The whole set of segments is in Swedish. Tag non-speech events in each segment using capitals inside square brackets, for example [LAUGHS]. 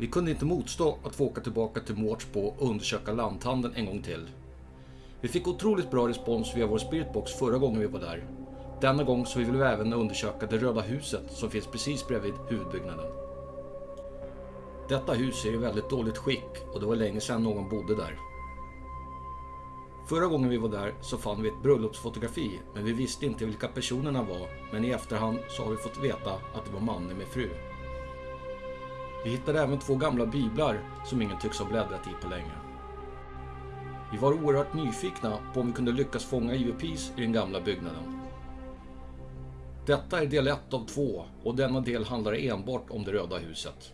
Vi kunde inte motstå att få åka tillbaka till Mårtsbo och undersöka lanthandeln en gång till. Vi fick otroligt bra respons via vår spiritbox förra gången vi var där. Denna gång så vill vi även undersöka det röda huset som finns precis bredvid huvudbyggnaden. Detta hus är i väldigt dåligt skick och det var länge sedan någon bodde där. Förra gången vi var där så fann vi ett bröllopsfotografi men vi visste inte vilka personerna var men i efterhand så har vi fått veta att det var mannen med fru. Vi hittade även två gamla biblar som ingen tycks ha bläddrat i på länge. Vi var oerhört nyfikna på om vi kunde lyckas fånga EVPs i den gamla byggnaden. Detta är del 1 av 2 och denna del handlar enbart om det röda huset.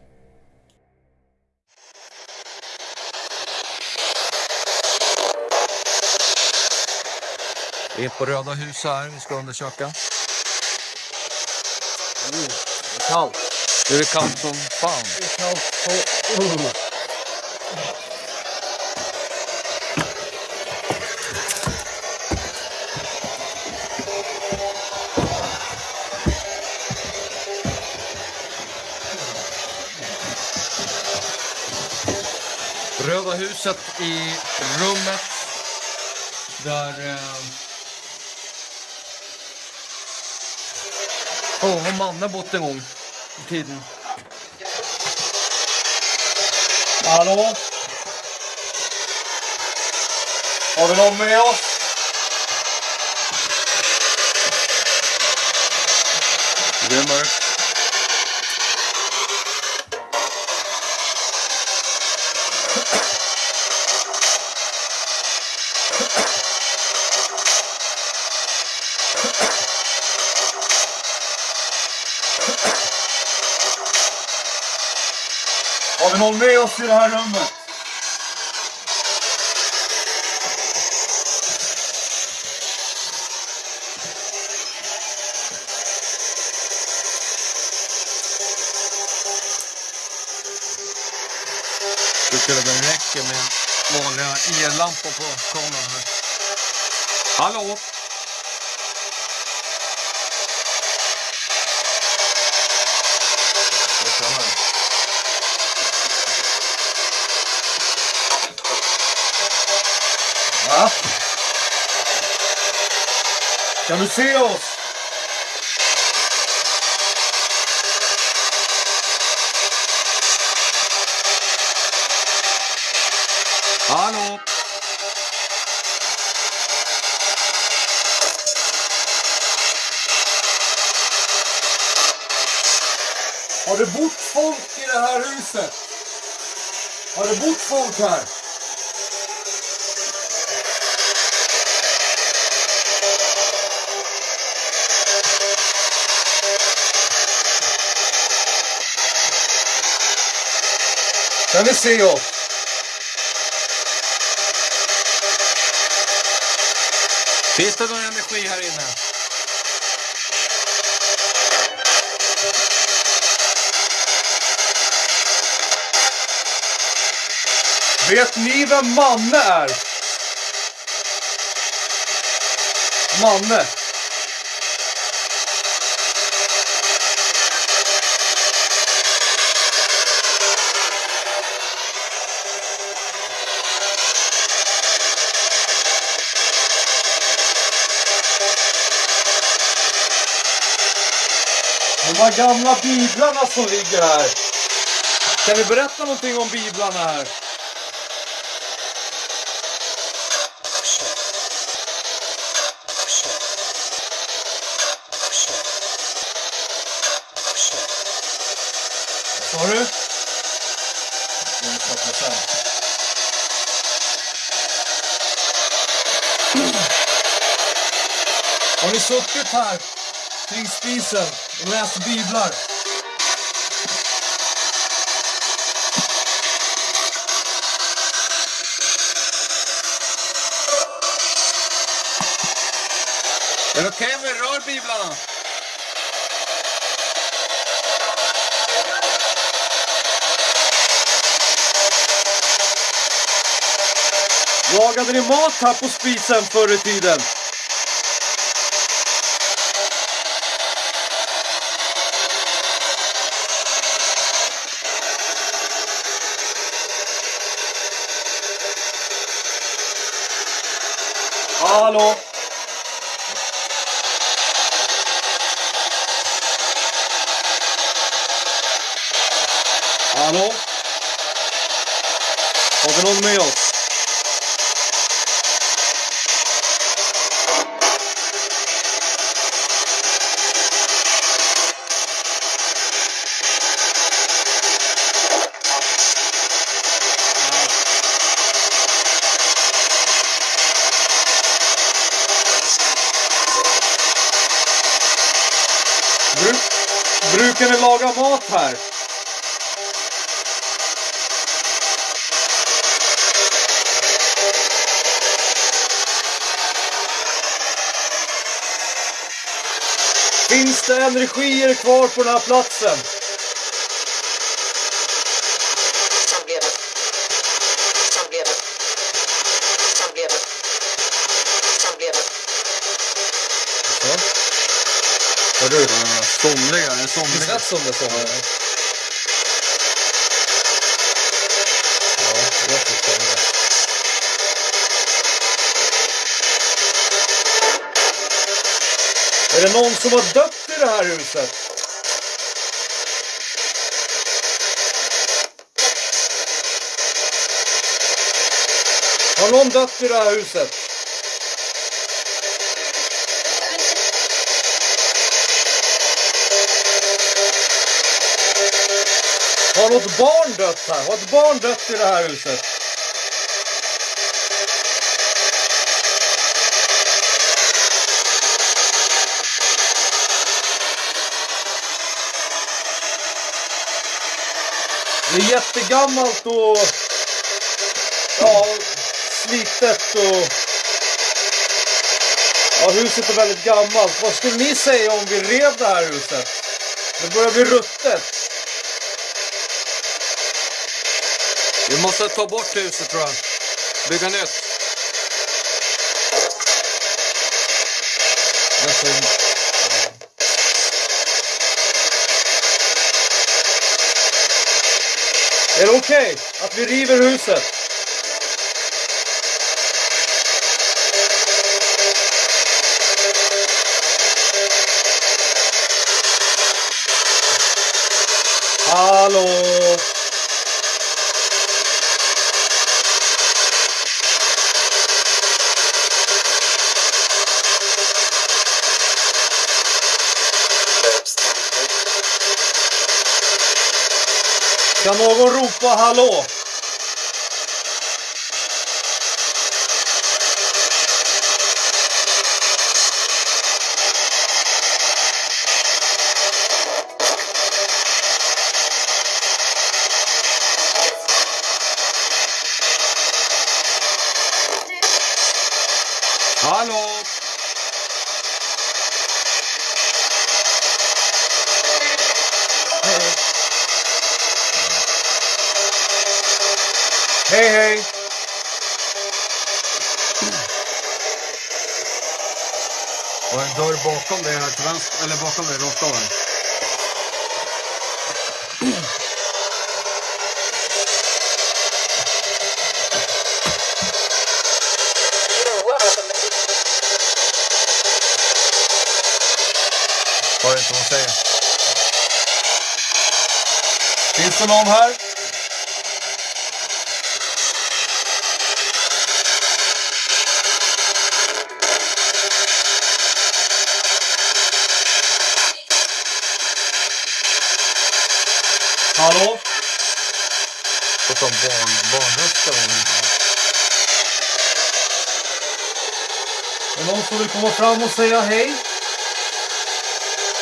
Vi är på Röda huset här, vi ska undersöka. Mm, det är kallt. Nu är det kallt som fan. Det är kallt på... Uh. Röda huset i rummet där... Eh... Oh, har mannen bott en gång tiden? Hallå? Har vi någon med oss? Det är mörkt. Vi i det här rummet? Det skulle väl räcka med vanliga ellampor på kameran här. Hallå? Kan du se oss? Hallå? Har det bott folk i det här huset? Har det bott folk här? Kan ni se oss? Finns det någon energi här inne? Vet ni vem Manne är? Manne. Här gamla biblarna som ligger här. Kan du berätta någonting om biblarna här? Vad sa du? Har ni suttit här kring spisen och läst biblar? Är det okej om vi rör biblarna? Lagade ni mat här på spisen förr i tiden? Hallå? Hallå? Har vi någon med oss? Bru brukar ni laga mat här? Det energier kvar på den här platsen? Hör du? Somliga, en Det somliga. lät som det sa. Ja, det lät som det. Är det någon som har dött i det här huset? Har någon dött i det här huset? Har något barn dött här? Har ett barn dött i det här huset? Det är jättegammalt och ja, slitet och ja, huset är väldigt gammalt. Vad skulle ni säga om vi rev det här huset? Det börjar bli ruttet. Vi måste ta bort huset tror jag. Bygga nytt. Är det okej att vi river huset? Hallå? Kan någon ropa hallå? Hej hej! Och en dörr bakom dig här till vänster, eller bakom dig, rakt av här. Hör inte vad hon säger. Finns det någon här? Hallå? Och som barn, barnröst eller någonting. Är någon som vill komma fram och säga hej?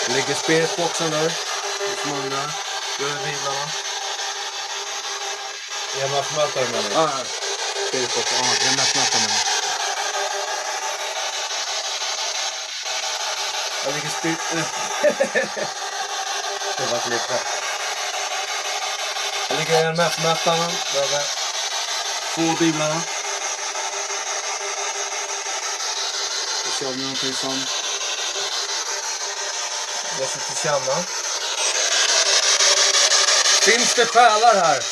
Ligger spiritboxen där. Undrar. Gör bilarna. EMF-mätare menar du? Ah, spiritboxen. Ja, jag mätmätaren menar jag. Jag ligger spirit... [LAUGHS] det var lite. Jag ligger EMF-mätaren. Behöver två biblarna. Ska se om det är någonting som... Jag ska känna. Finns det själar här?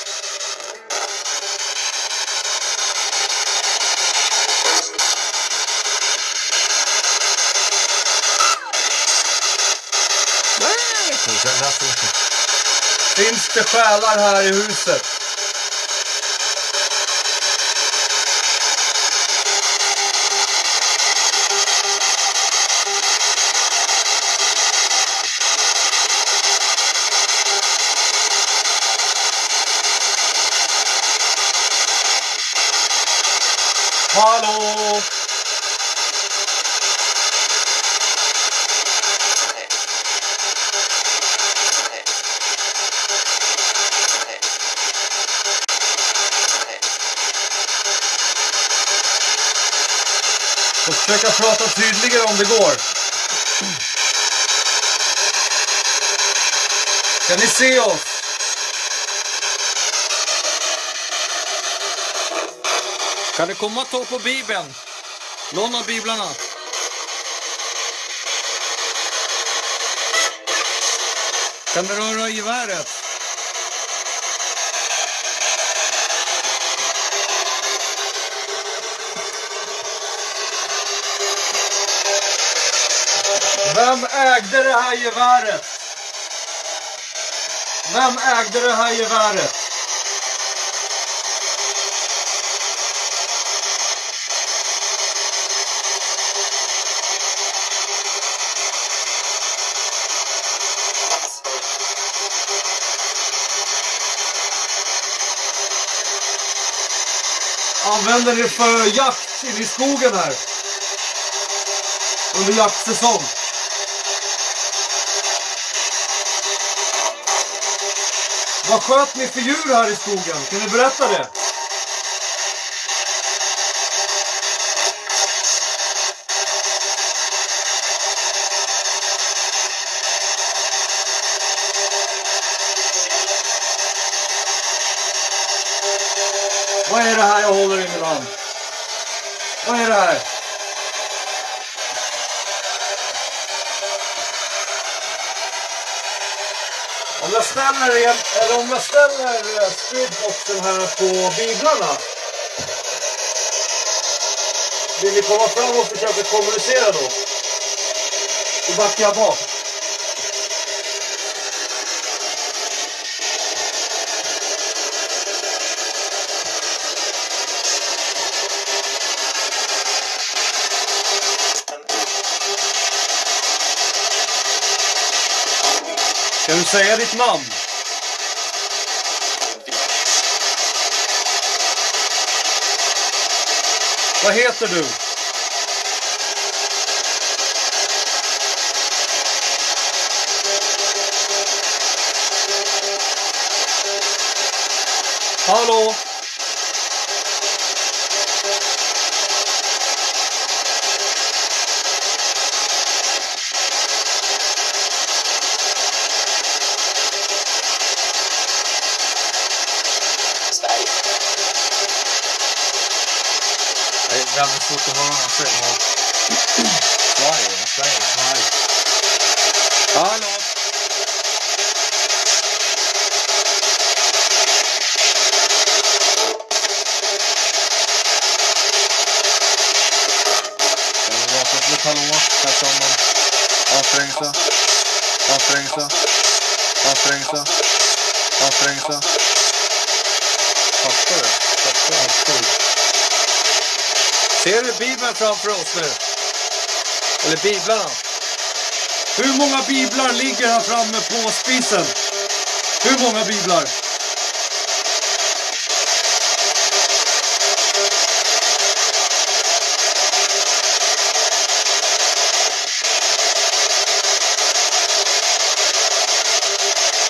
Så jag läser inte. Finns själar här i huset? Hallå! Får försöka prata tydligare om det går. Kan ni se oss? Kan du komma och ta på Bibeln? Låna biblarna. Kan du röra geväret? Vem ägde det här geväret? Vem ägde det här geväret? Använder ni för jakt inne i skogen här? Under jaktsäsong? Vad sköt ni för djur här i skogen? Kan ni berätta det? Vad är det här jag håller i min hand? Vad är det här? Om jag ställer, en, eller om jag ställer eh, speedboxen här på biblarna. Vill ni komma fram och försöka kommunicera då? Då backar jag bak. Säga ditt namn? Vad heter du? Hallå? Sverige. Det är väldigt svårt att höra vad han säger. Sverige, Sverige. Nej. Hallå? Kan vi vara på ett hallå? Här ska man anstränga sig. Anstränga sig. Anstränga sig. Fattar du? Fattar du? Ser du Bibeln framför oss nu? Eller biblarna? Hur många biblar ligger här framme på spisen? Hur många biblar?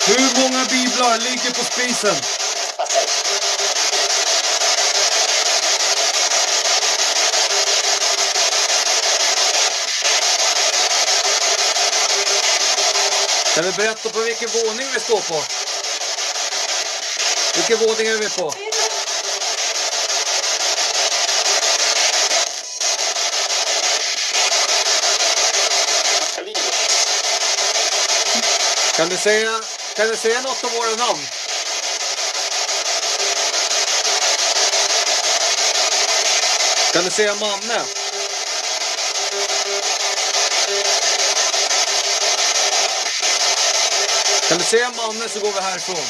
Hur många biblar ligger på spisen? Kan du berätta på vilken våning vi står på? Vilken våning är vi på? Kan du säga, kan du säga något om våra namn? Kan du säga Manne? Kan du säga Manne så går vi härifrån.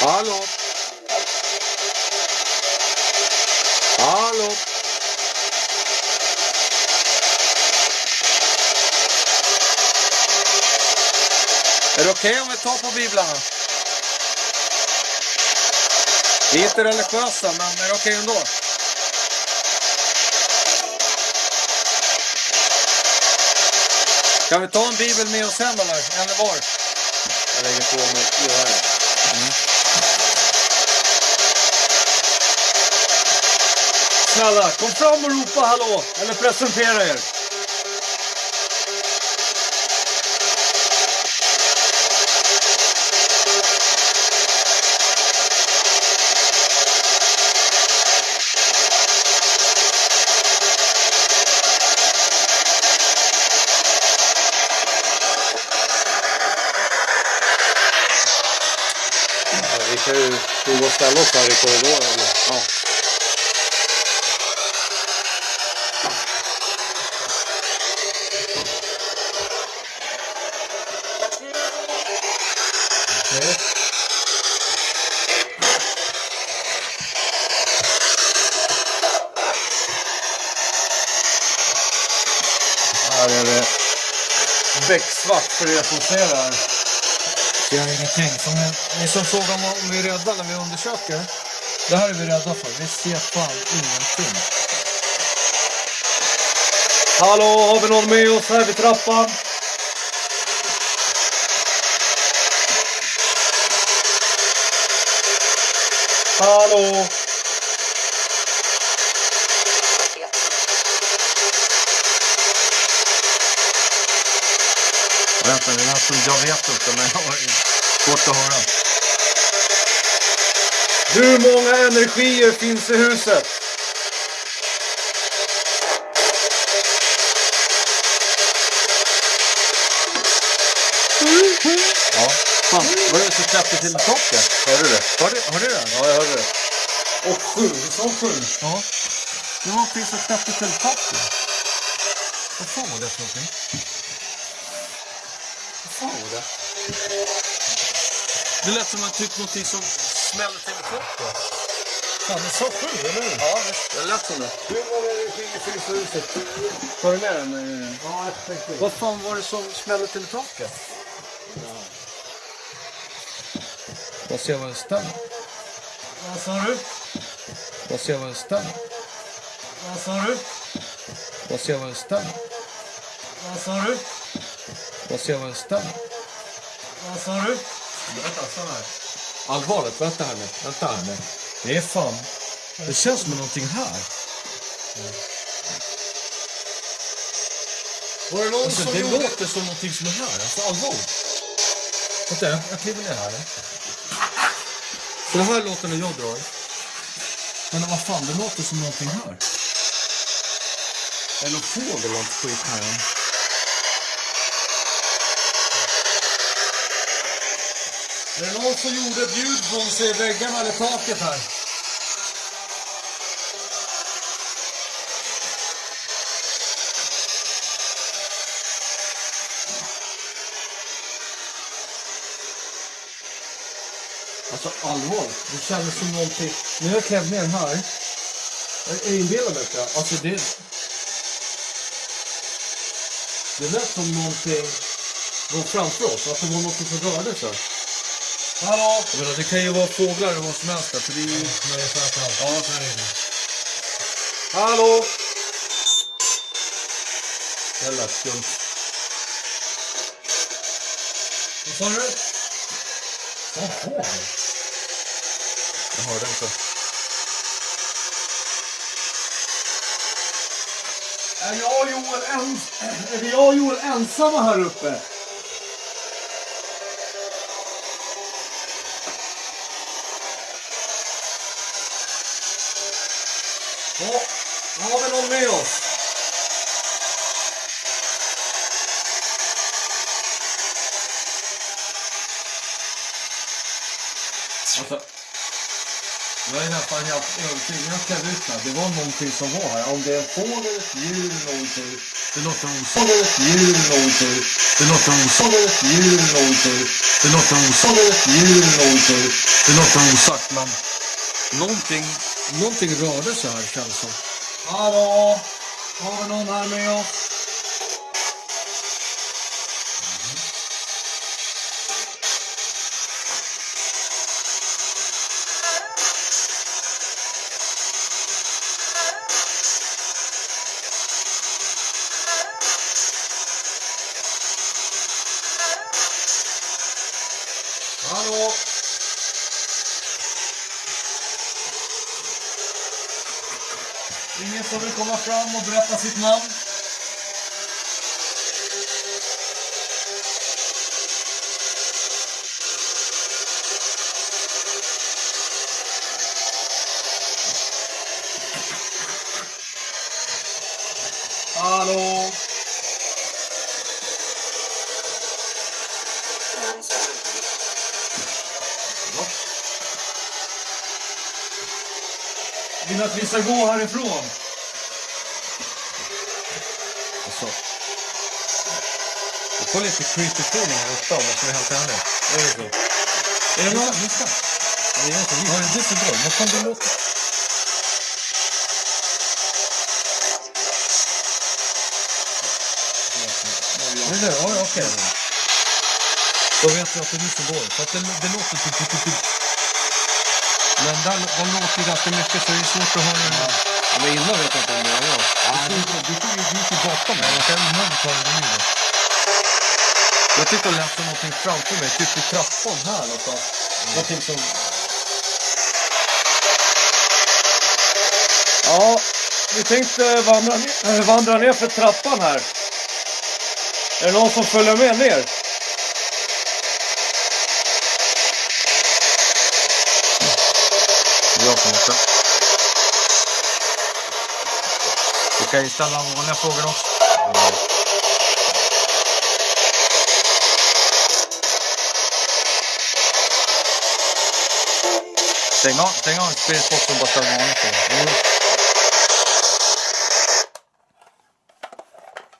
Hallå? Hallå? Är tar på biblarna? Vi är inte religiösa, men är det okej ändå? Kan vi ta en bibel med oss hem eller? En var? Jag lägger på mig öronen. Mm. Snälla, kom fram och ropa hallå! Eller presentera er. Vi kan ju prova att ställa oss här i korridoren. Ja. Här är det becksvart för er som ser det här. Det är ingenting. så ni, ni som frågar om vi är rädda när vi undersöker. Det här är vi rädda för. Vi ser fan ingenting. Hallå, har vi någon med oss här vid trappan? Hallå? Vänta, det lät som jag vet inte, men jag har svårt att höra. Hur många energier finns i huset? Ja. Fan, vad är det som släppte till taket? Hörde du det? Hörde, hörde du det? Ja, jag hörde det. Och sju, som sju. Ja. Det var någonting som släppte till taket. Vad fan var det för någonting? Vad var det? Det lät som att typ någonting som smällde till taket. Fan, det sa sju, eller hur? Ja. Det lät som det. Hur många energier finns i huset? Tar du med den? Ja, jag tänkte Vad fan var det som smällde till taket? Jag ser vad det stämmer. Vad sa du? Jag ser vad det stämmer. Vad sa du? Jag ser vad det stämmer. Vad sa du? Jag ser vad det stämmer. Vad sa du? Vänta, stanna här. Allvarligt, vänta här nu. Vänta här nu. Det är fan... Det känns som någonting här. Var det någon Alltså, som det gjorde... låter som någonting som är här. Alltså allvarligt. Vänta, jag, jag kliver ner här. Så det här låter när jag drar. Men vad fan, det låter som någonting här. Är det någon fågel eller något skit här? Är det någon som gjorde ett ljud från sig i väggarna eller taket här? Alltså allvarligt, det kändes som någonting... När jag klev ner här... Jag inbillar mig inte. Alltså det... Det lät som någonting var framför oss, att det var någonting som rörde sig. Hallå? Jag menar, det kan ju vara fåglar eller vad som helst där, för det är ju... Ja, så här är det. Hallå? Det lät skumt. Vad sa du? Jaha. Jag hörde inte. Är jag och Joel, ens... är jag och Joel ensamma här uppe? Ja, med oss? Alltså, Jag är nästan helt övertygad. Jag klädde ut mig. Det var någonting som var här. Om det är en fågel, ett djur, någonting. Det låter osagt. Fågel, ett djur, någonting. Det låter osagt. Fågel, ett djur, någonting. Det låter osagt. Fågel, ett djur, någonting. Det låter osagt, men någonting, någonting rörde sig här känns som. Hallå? Har vi någon här med oss? Hallå? Ingen som vill komma fram och berätta sitt namn? Hallå? Vill att vi ska gå härifrån? Alltså. Jag får lite creepy feeling här uppe om jag ska vara helt ärlig. Är det så? Är det någon? Lyssna. Det är inte vi. Ja, det är så bra. Vad fan det låter? Det är det? Ja, okej. Då vet jag att det är du som går. För att det, det låter typ, typ, typ, typ. Men där, där låter ganska mycket så det är svårt att höra. Ja. Men innan vet jag inte om det var jag. Du du tog ju du tog bakom mig. Jag kan nog ta det nu. Jag tyckte jag läste någonting framför mig, typ i trappan här någonstans. Någonting som... Ja, vi tänkte vandra, ner- eh, vandra ner för trappan här. Är det någon som följer med ner? Det är jag som inte. Du kan ju ställa vanliga frågor också. Stäng av, stäng av och bara vanliga frågor.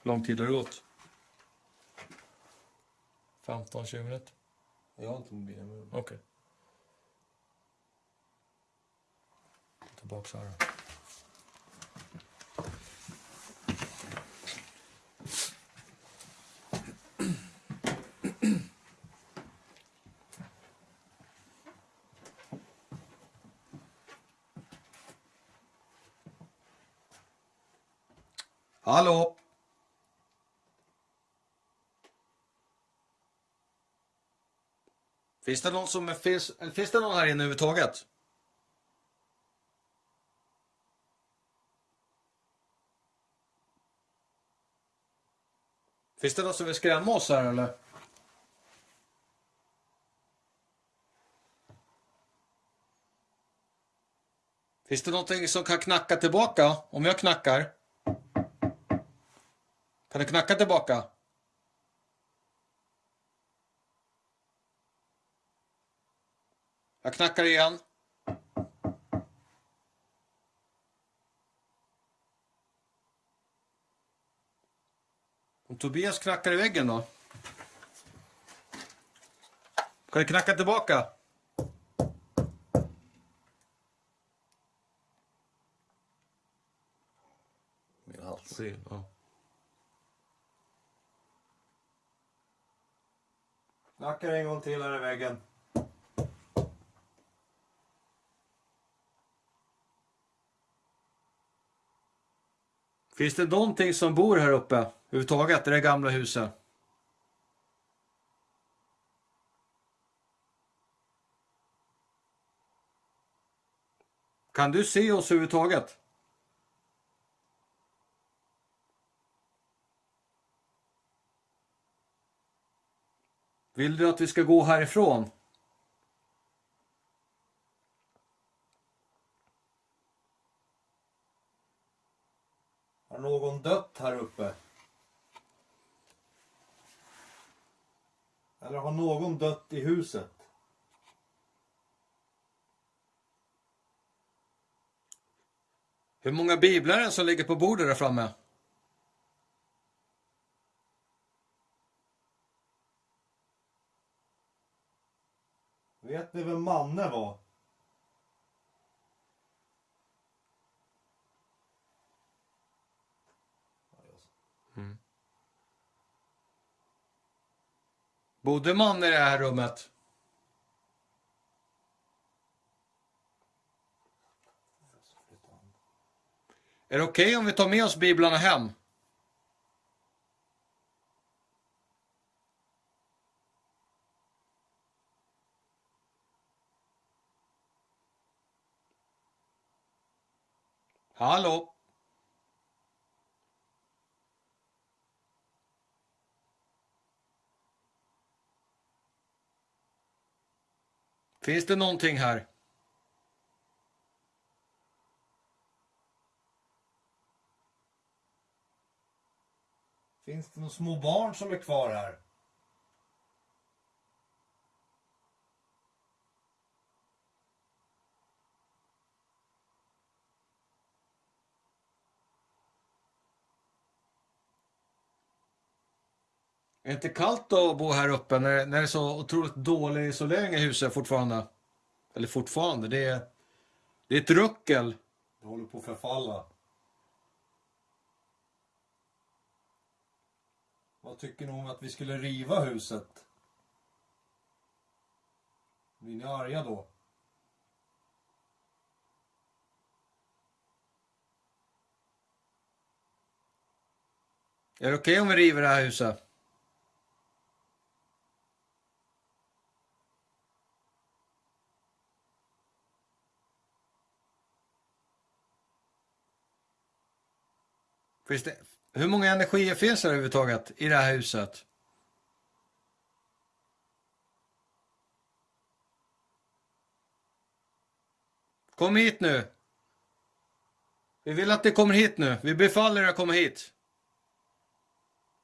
Lång tid har det gått? 15-20 minuter? Jag har inte mobilen med Okej. Tillbaks här. Hallå? Finns det någon som finns, finns det någon här inne överhuvudtaget? Finns det någon som vill skrämma oss här eller? Finns det någonting som kan knacka tillbaka om jag knackar? Kan du knacka tillbaka? Jag knackar igen. Om Tobias knackar i väggen då? Kan du knacka tillbaka? Min hals. Se, ja. Knackar en gång till här i väggen. Finns det någonting som bor här uppe överhuvudtaget i det gamla huset? Kan du se oss överhuvudtaget? Vill du att vi ska gå härifrån? Har någon dött här uppe? Eller har någon dött i huset? Hur många biblar är det som ligger på bordet där framme? Vet ni vem Manne var? Mm. Bodde Manne i det här rummet? Är det okej om vi tar med oss biblarna hem? Hallå? Finns det någonting här? Finns det några små barn som är kvar här? Är det inte kallt att bo här uppe när, när det är så otroligt dålig isolering i huset fortfarande? Eller fortfarande, det är, det är ett ruckel. Det håller på att förfalla. Vad tycker ni om att vi skulle riva huset? Blir ni arga då? Är det okej om vi river det här huset? Finns det, hur många energier finns det överhuvudtaget i det här huset? Kom hit nu. Vi vill att ni kommer hit nu. Vi befaller er att komma hit.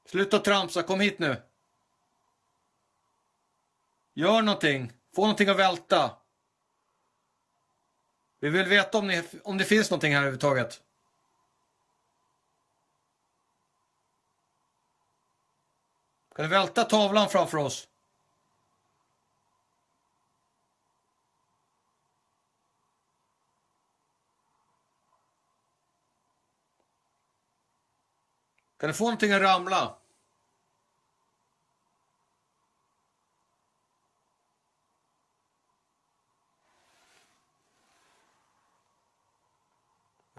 Sluta tramsa, kom hit nu. Gör någonting. Få någonting att välta. Vi vill veta om, ni, om det finns någonting här överhuvudtaget. Kan du välta tavlan framför oss? Kan du få någonting att ramla?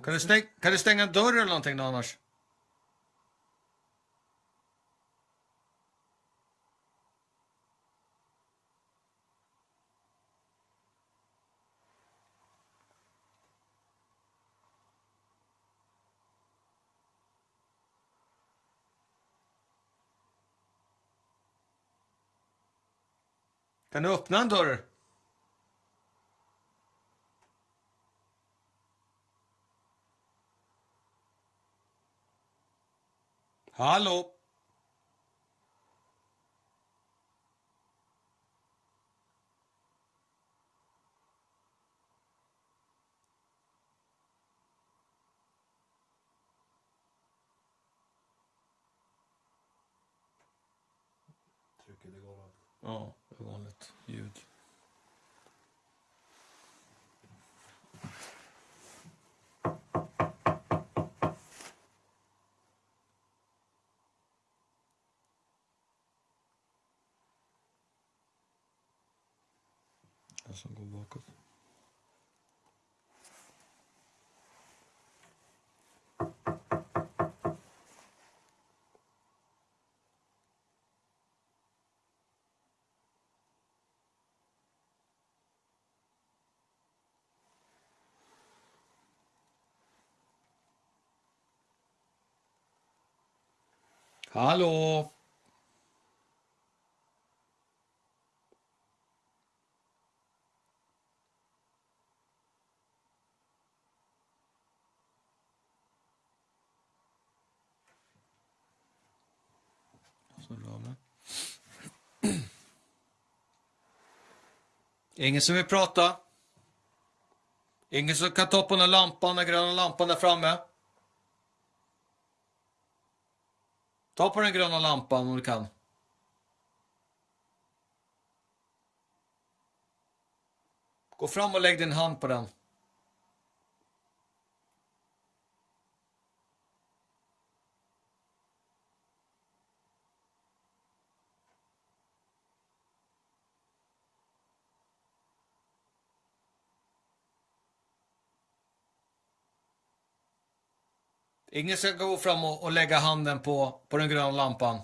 Kan du, stäng, kan du stänga dörren eller någonting då annars? Kan du öppna en dörr? Hallå? Trycket i golvet. Ja, det är vanligt ljud. Den som går bakåt. Hallå? Ingen som vill prata? Ingen som kan ta på den lampan, den gröna lampan där framme? Ta på den gröna lampan om du kan. Gå fram och lägg din hand på den. Ingen ska gå fram och, och lägga handen på, på den gröna lampan.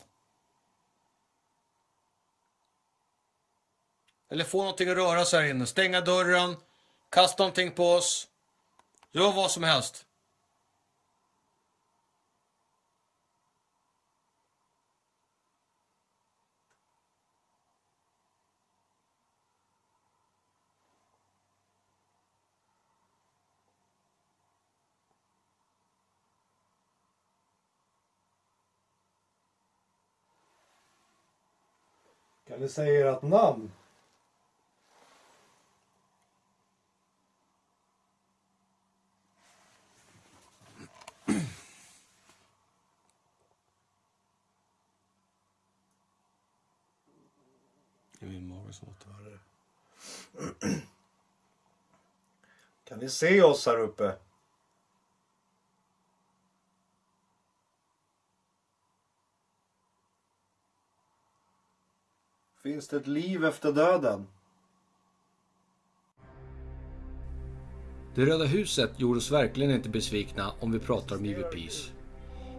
Eller få någonting att röra sig här inne. Stänga dörren, kasta någonting på oss. Gör vad som helst. Kan ni säga ert namn? Är min mage som låter. Kan ni se oss här uppe? Finns det ett liv efter döden? Det Röda huset gjorde oss verkligen inte besvikna om vi pratar om EVPs.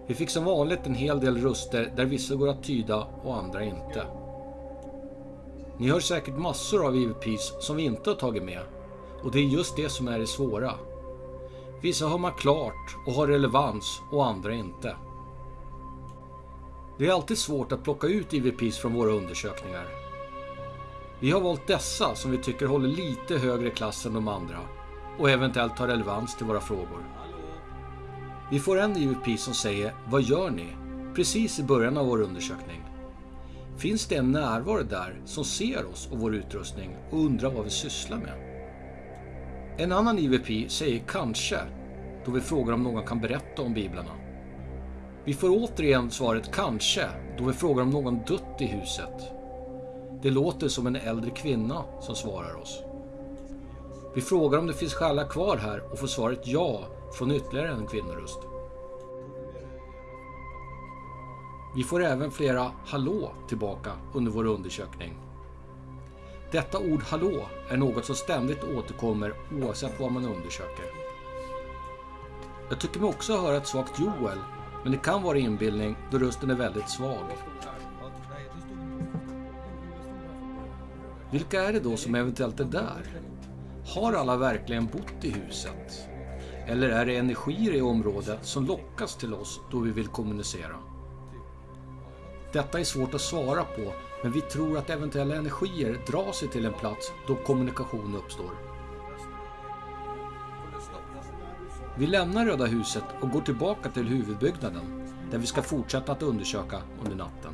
Vi fick som vanligt en hel del röster där vissa går att tyda och andra inte. Ni hör säkert massor av EVPs som vi inte har tagit med. Och det är just det som är det svåra. Vissa hör man klart och har relevans och andra inte. Det är alltid svårt att plocka ut EVPs från våra undersökningar. Vi har valt dessa som vi tycker håller lite högre klass än de andra och eventuellt har relevans till våra frågor. Vi får en EVP som säger Vad gör ni? Precis i början av vår undersökning. Finns det en närvaro där som ser oss och vår utrustning och undrar vad vi sysslar med? En annan EVP säger kanske då vi frågar om någon kan berätta om biblarna. Vi får återigen svaret kanske då vi frågar om någon dött i huset. Det låter som en äldre kvinna som svarar oss. Vi frågar om det finns själar kvar här och får svaret ja från ytterligare en kvinnoröst. Vi får även flera hallå tillbaka under vår undersökning. Detta ord hallå är något som ständigt återkommer oavsett vad man undersöker. Jag tycker mig också höra ett svagt Joel, men det kan vara inbildning då rösten är väldigt svag. Vilka är det då som eventuellt är där? Har alla verkligen bott i huset? Eller är det energier i området som lockas till oss då vi vill kommunicera? Detta är svårt att svara på, men vi tror att eventuella energier drar sig till en plats då kommunikation uppstår. Vi lämnar Röda huset och går tillbaka till huvudbyggnaden där vi ska fortsätta att undersöka under natten.